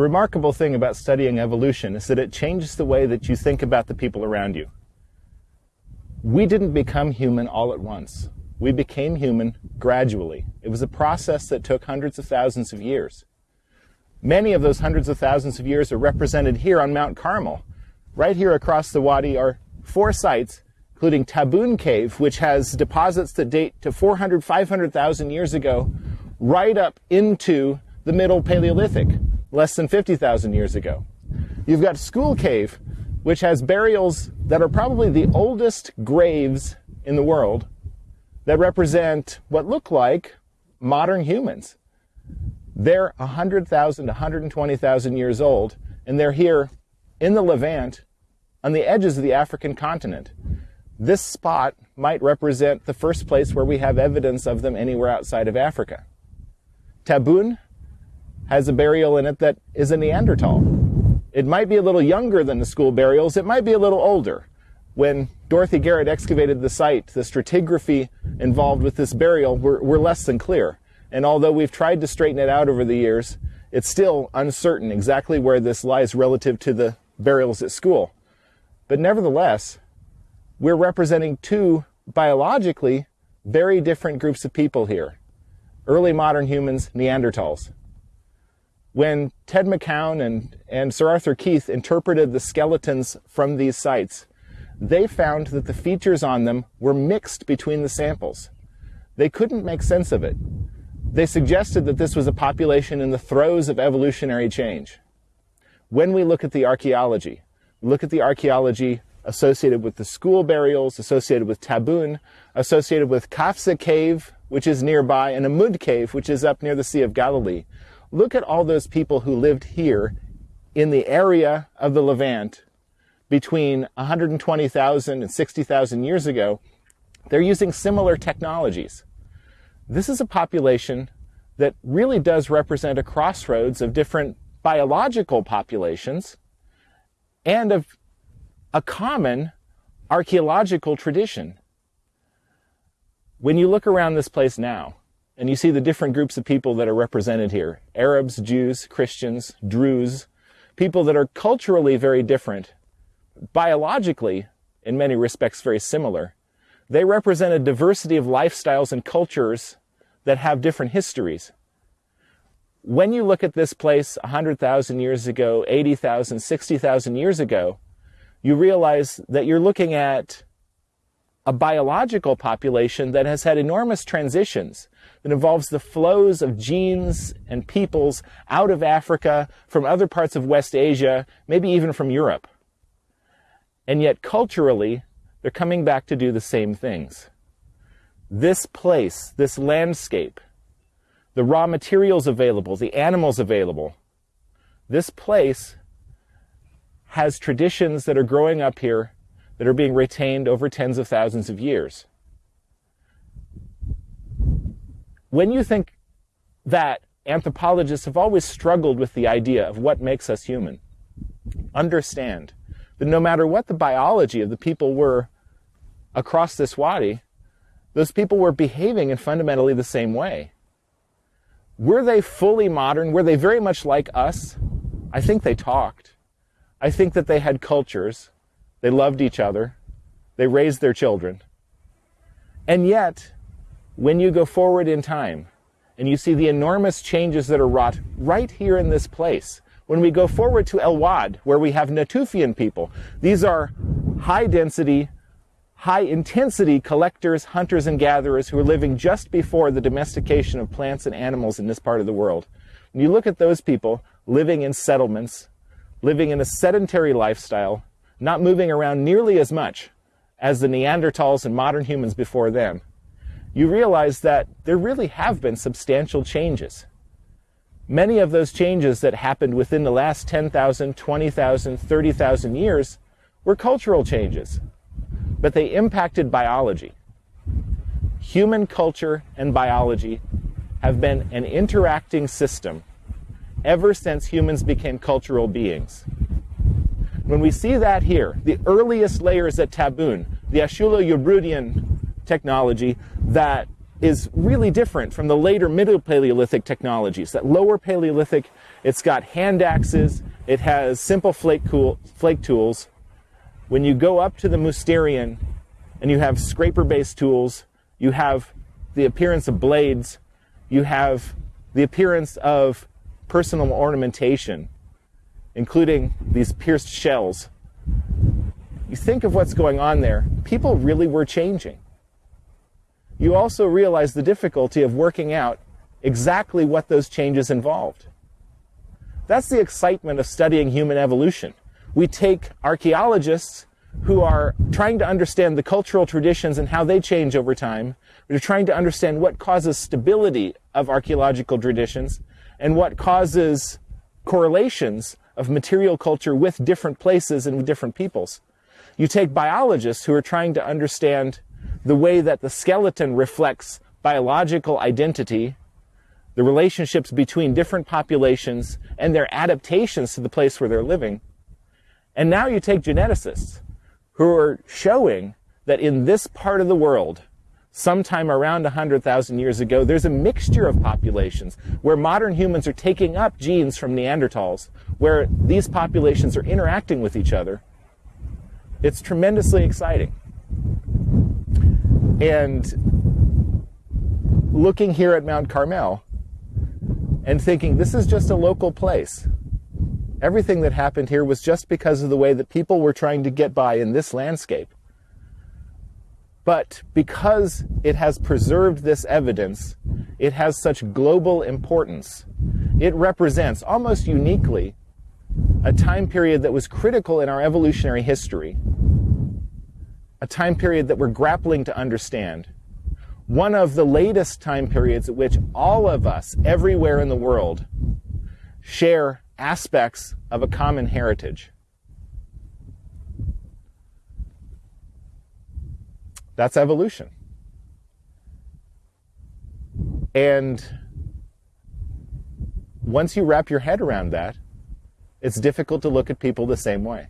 The remarkable thing about studying evolution is that it changes the way that you think about the people around you. We didn't become human all at once. We became human gradually. It was a process that took hundreds of thousands of years. Many of those hundreds of thousands of years are represented here on Mount Carmel. Right here across the wadi are four sites, including Tabun Cave, which has deposits that date to 400, 500,000 years ago, right up into the Middle Paleolithic, less than 50,000 years ago. You've got Skhul Cave, which has burials that are probably the oldest graves in the world that represent what look like modern humans. They're 100,000 to 120,000 years old, and they're here in the Levant on the edges of the African continent. This spot might represent the first place where we have evidence of them anywhere outside of Africa. Tabun has a burial in it that is a Neanderthal. It might be a little younger than the Skhul burials, it might be a little older. When Dorothy Garrod excavated the site, the stratigraphy involved with this burial were, were less than clear. And although we've tried to straighten it out over the years, it's still uncertain exactly where this lies relative to the burials at Skhul. But nevertheless, we're representing two biologically very different groups of people here. Early modern humans, Neanderthals. When Ted McCown and, and Sir Arthur Keith interpreted the skeletons from these sites, they found that the features on them were mixed between the samples. They couldn't make sense of it. They suggested that this was a population in the throes of evolutionary change. When we look at the archaeology, look at the archaeology associated with the Skhul burials, associated with Tabun, associated with Qafzeh Cave, which is nearby, and Amud Cave, which is up near the Sea of Galilee. Look at all those people who lived here in the area of the Levant between 120,000 and 60,000 years ago. They're using similar technologies. This is a population that really does represent a crossroads of different biological populations and of a common archaeological tradition. When you look around this place now, and you see the different groups of people that are represented here Arabs, Jews, Christians, Druze, people that are culturally very different, biologically, in many respects, very similar. They represent a diversity of lifestyles and cultures that have different histories. When you look at this place 100,000 years ago, 80,000, 60,000 years ago, you realize that you're looking at a biological population that has had enormous transitions that involves the flows of genes and peoples out of Africa, from other parts of West Asia, maybe even from Europe. And yet, culturally, they're coming back to do the same things. This place, this landscape, the raw materials available, the animals available, this place has traditions that are growing up here that are being retained over tens of thousands of years. When you think that anthropologists have always struggled with the idea of what makes us human, understand that no matter what the biology of the people were across this wadi, those people were behaving in fundamentally the same way. Were they fully modern? Were they very much like us? I think they talked. I think that they had cultures. They loved each other. They raised their children. And yet, when you go forward in time and you see the enormous changes that are wrought right here in this place, when we go forward to El Wad, where we have Natufian people, these are high density, high intensity collectors, hunters, and gatherers who are living just before the domestication of plants and animals in this part of the world. When you look at those people living in settlements, living in a sedentary lifestyle, not moving around nearly as much as the Neanderthals and modern humans before them, you realize that there really have been substantial changes. Many of those changes that happened within the last 10,000, 20,000, 30,000 years were cultural changes, but they impacted biology. Human culture and biology have been an interacting system ever since humans became cultural beings. When we see that here, the earliest layers at Tabun, the Acheulo-Yabrudian technology that is really different from the later Middle Paleolithic technologies. That lower Paleolithic, it's got hand axes, it has simple flake, cool, flake tools. When you go up to the Mousterian and you have scraper based tools, you have the appearance of blades, you have the appearance of personal ornamentation, including these pierced shells. You think of what's going on there, people really were changing. You also realize the difficulty of working out exactly what those changes involved. That's the excitement of studying human evolution. We take archaeologists who are trying to understand the cultural traditions and how they change over time. We're trying to understand what causes stability of archaeological traditions and what causes correlations of material culture with different places and with different peoples. You take biologists who are trying to understand the way that the skeleton reflects biological identity the relationships between different populations and their adaptations to the place where they're living. And now you take geneticists who are showing that in this part of the world, sometime around 100,000 years ago, there's a mixture of populations where modern humans are taking up genes from Neanderthals, where these populations are interacting with each other. It's tremendously exciting. And looking here at Mount Carmel, and thinking this is just a local place. Everything that happened here was just because of the way that people were trying to get by in this landscape. But because it has preserved this evidence, it has such global importance. It represents almost uniquely a time period that was critical in our evolutionary history, a time period that we're grappling to understand one of the latest time periods at which all of us, everywhere in the world, share aspects of a common heritage. That's evolution. And once you wrap your head around that, it's difficult to look at people the same way.